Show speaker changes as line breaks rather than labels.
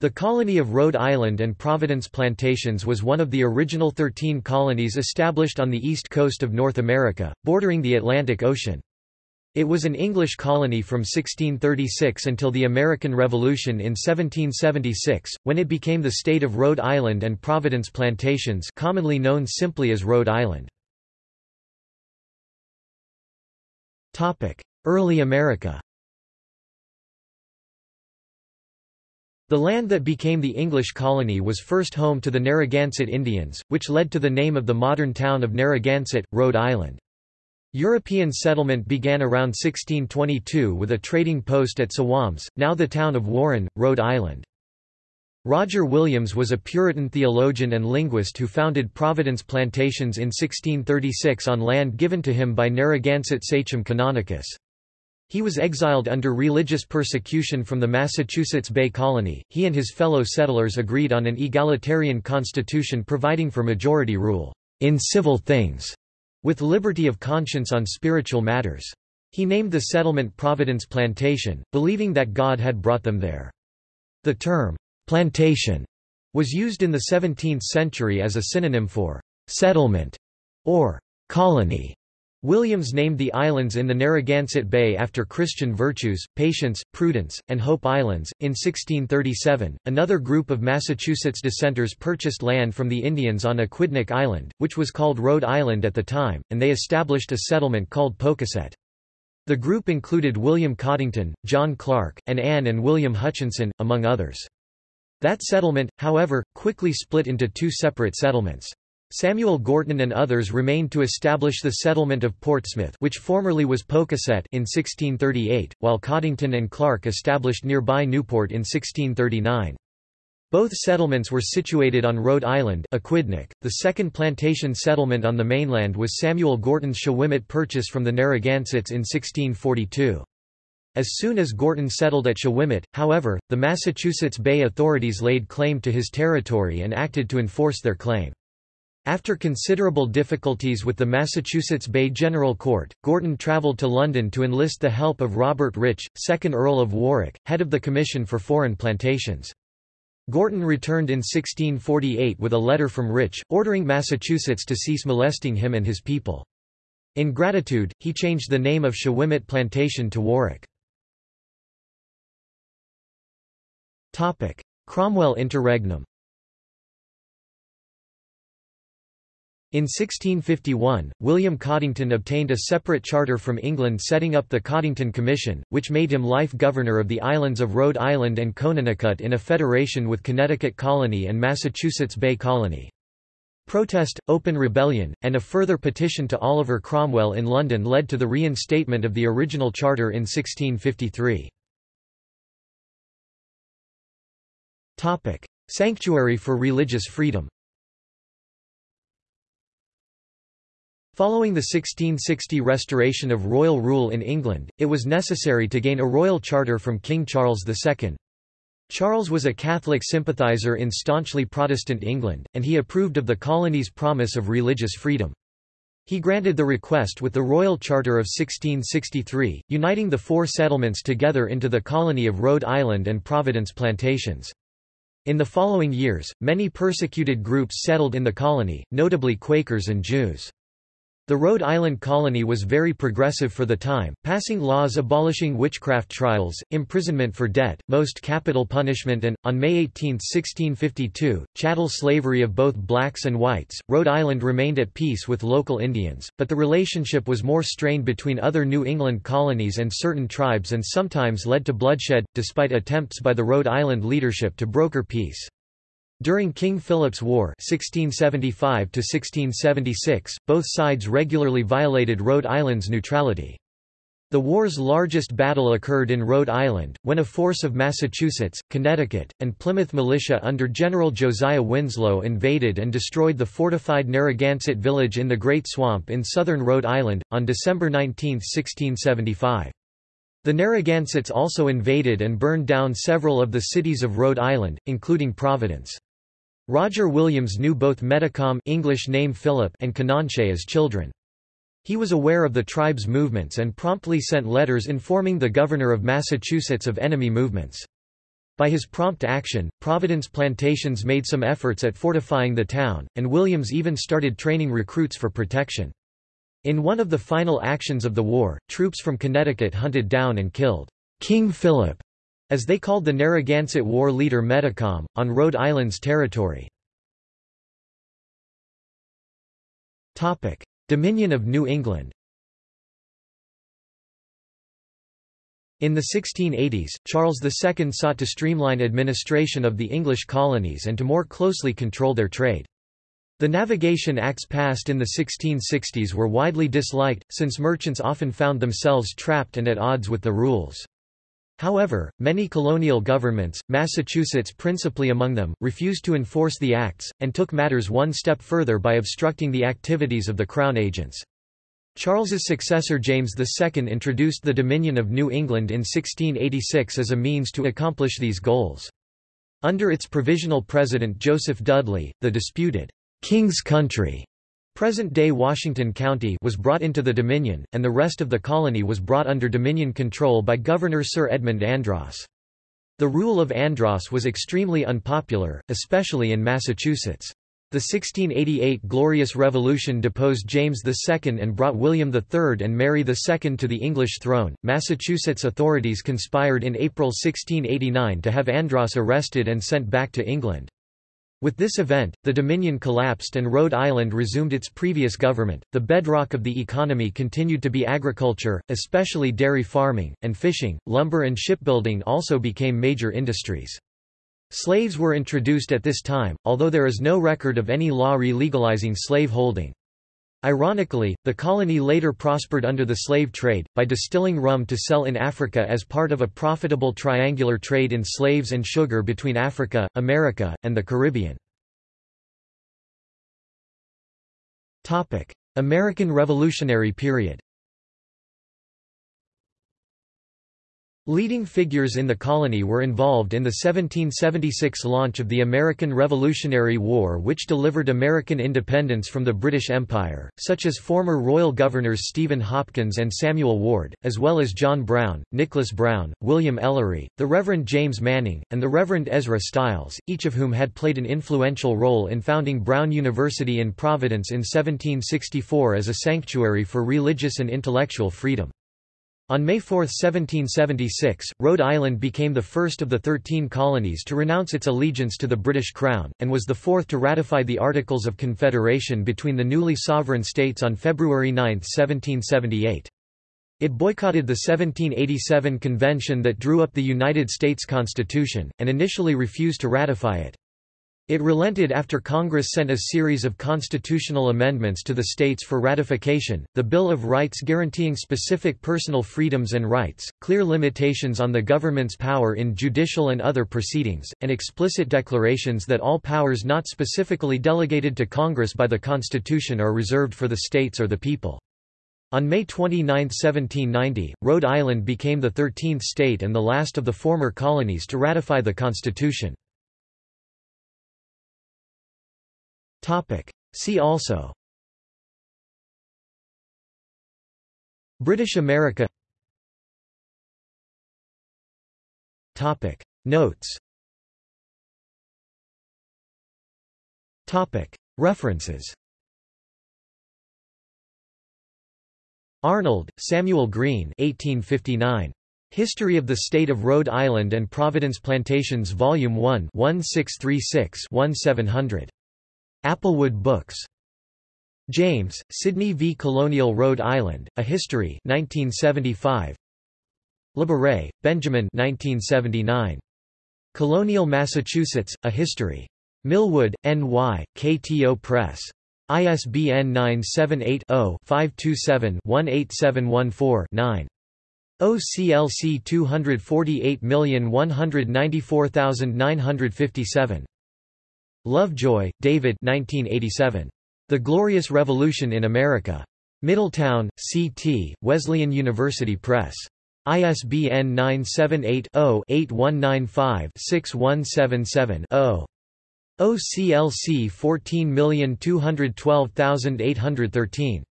The colony of Rhode Island and Providence Plantations was one of the original 13 colonies established on the east coast of North America, bordering the Atlantic Ocean. It was an English colony from 1636 until the American Revolution in 1776, when it became the state of Rhode Island and Providence Plantations commonly known simply as Rhode Island. Early America The land that became the English colony was first home to the Narragansett Indians, which led to the name of the modern town of Narragansett, Rhode Island. European settlement began around 1622 with a trading post at Sowams, now the town of Warren, Rhode Island. Roger Williams was a Puritan theologian and linguist who founded Providence Plantations in 1636 on land given to him by Narragansett sachem Canonicus. He was exiled under religious persecution from the Massachusetts Bay Colony. He and his fellow settlers agreed on an egalitarian constitution providing for majority rule in civil things, with liberty of conscience on spiritual matters. He named the settlement Providence Plantation, believing that God had brought them there. The term plantation was used in the 17th century as a synonym for settlement or colony. Williams named the islands in the Narragansett Bay after Christian virtues, patience, prudence, and Hope Islands. In 1637, another group of Massachusetts dissenters purchased land from the Indians on Aquidneck Island, which was called Rhode Island at the time, and they established a settlement called Pocasset. The group included William Coddington, John Clarke, and Anne and William Hutchinson, among others. That settlement, however, quickly split into two separate settlements. Samuel Gorton and others remained to establish the settlement of Portsmouth which formerly was Pocasset in 1638, while Coddington and Clarke established nearby Newport in 1639. Both settlements were situated on Rhode Island Aquidneck. .The second plantation settlement on the mainland was Samuel Gorton's Shawomet purchase from the Narragansetts in 1642. As soon as Gorton settled at Shawomet, however, the Massachusetts Bay authorities laid claim to his territory and acted to enforce their claim. After considerable difficulties with the Massachusetts Bay General Court, Gorton travelled to London to enlist the help of Robert Rich, 2nd Earl of Warwick, head of the Commission for Foreign Plantations. Gorton returned in 1648 with a letter from Rich, ordering Massachusetts to cease molesting him and his people. In gratitude, he changed the name of Shawomet Plantation to Warwick. Cromwell interregnum In 1651, William Coddington obtained a separate charter from England setting up the Coddington Commission, which made him life governor of the islands of Rhode Island and Conanicut in a federation with Connecticut Colony and Massachusetts Bay Colony. Protest, open rebellion, and a further petition to Oliver Cromwell in London led to the reinstatement of the original charter in 1653. Sanctuary for religious freedom Following the 1660 restoration of royal rule in England, it was necessary to gain a royal charter from King Charles II. Charles was a Catholic sympathiser in staunchly Protestant England, and he approved of the colony's promise of religious freedom. He granted the request with the Royal Charter of 1663, uniting the four settlements together into the colony of Rhode Island and Providence Plantations. In the following years, many persecuted groups settled in the colony, notably Quakers and Jews. The Rhode Island colony was very progressive for the time, passing laws abolishing witchcraft trials, imprisonment for debt, most capital punishment and, on May 18, 1652, chattel slavery of both blacks and whites. Rhode Island remained at peace with local Indians, but the relationship was more strained between other New England colonies and certain tribes and sometimes led to bloodshed, despite attempts by the Rhode Island leadership to broker peace. During King Philip's War 1675 both sides regularly violated Rhode Island's neutrality. The war's largest battle occurred in Rhode Island, when a force of Massachusetts, Connecticut, and Plymouth militia under General Josiah Winslow invaded and destroyed the fortified Narragansett village in the Great Swamp in southern Rhode Island, on December 19, 1675. The Narragansetts also invaded and burned down several of the cities of Rhode Island, including Providence. Roger Williams knew both Metacom English name Philip and Canonchet as children. He was aware of the tribe's movements and promptly sent letters informing the governor of Massachusetts of enemy movements. By his prompt action, Providence Plantations made some efforts at fortifying the town, and Williams even started training recruits for protection. In one of the final actions of the war, troops from Connecticut hunted down and killed King Philip, as they called the Narragansett war leader Metacom, on Rhode Island's territory. Dominion of New England In the 1680s, Charles II sought to streamline administration of the English colonies and to more closely control their trade. The Navigation Acts passed in the 1660s were widely disliked, since merchants often found themselves trapped and at odds with the rules. However, many colonial governments, Massachusetts principally among them, refused to enforce the acts, and took matters one step further by obstructing the activities of the Crown agents. Charles's successor James II introduced the Dominion of New England in 1686 as a means to accomplish these goals. Under its provisional president Joseph Dudley, the disputed King's Country present-day Washington County was brought into the Dominion, and the rest of the colony was brought under Dominion control by Governor Sir Edmund Andros. The rule of Andros was extremely unpopular, especially in Massachusetts. The 1688 Glorious Revolution deposed James II and brought William III and Mary II to the English throne. Massachusetts authorities conspired in April 1689 to have Andros arrested and sent back to England. With this event, the Dominion collapsed and Rhode Island resumed its previous government. The bedrock of the economy continued to be agriculture, especially dairy farming, and fishing. Lumber and shipbuilding also became major industries. Slaves were introduced at this time, although there is no record of any law re-legalizing slave holding. Ironically, the colony later prospered under the slave trade, by distilling rum to sell in Africa as part of a profitable triangular trade in slaves and sugar between Africa, America, and the Caribbean. American Revolutionary period Leading figures in the colony were involved in the 1776 launch of the American Revolutionary War which delivered American independence from the British Empire, such as former royal governors Stephen Hopkins and Samuel Ward, as well as John Brown, Nicholas Brown, William Ellery, the Reverend James Manning, and the Reverend Ezra Stiles, each of whom had played an influential role in founding Brown University in Providence in 1764 as a sanctuary for religious and intellectual freedom. On May 4, 1776, Rhode Island became the first of the Thirteen Colonies to renounce its allegiance to the British Crown, and was the fourth to ratify the Articles of Confederation between the newly sovereign states on February 9, 1778. It boycotted the 1787 convention that drew up the United States Constitution, and initially refused to ratify it. It relented after Congress sent a series of constitutional amendments to the states for ratification, the Bill of Rights guaranteeing specific personal freedoms and rights, clear limitations on the government's power in judicial and other proceedings, and explicit declarations that all powers not specifically delegated to Congress by the Constitution are reserved for the states or the people. On May 29, 1790, Rhode Island became the 13th state and the last of the former colonies to ratify the Constitution. See also. British America. Topic. Notes. Topic. References. Arnold, Samuel Green 1859. History of the State of Rhode Island and Providence Plantations Volume 1 1636-1700. Applewood Books. James, Sidney v. Colonial Rhode Island, A History 1975. Labaree, Benjamin 1979. Colonial Massachusetts, A History. Millwood, N.Y., KTO Press. ISBN 978-0-527-18714-9. OCLC 248194957. Lovejoy, David 1987. The Glorious Revolution in America. Middletown, C.T., Wesleyan University Press. ISBN 978-0-8195-6177-0. OCLC 14212813.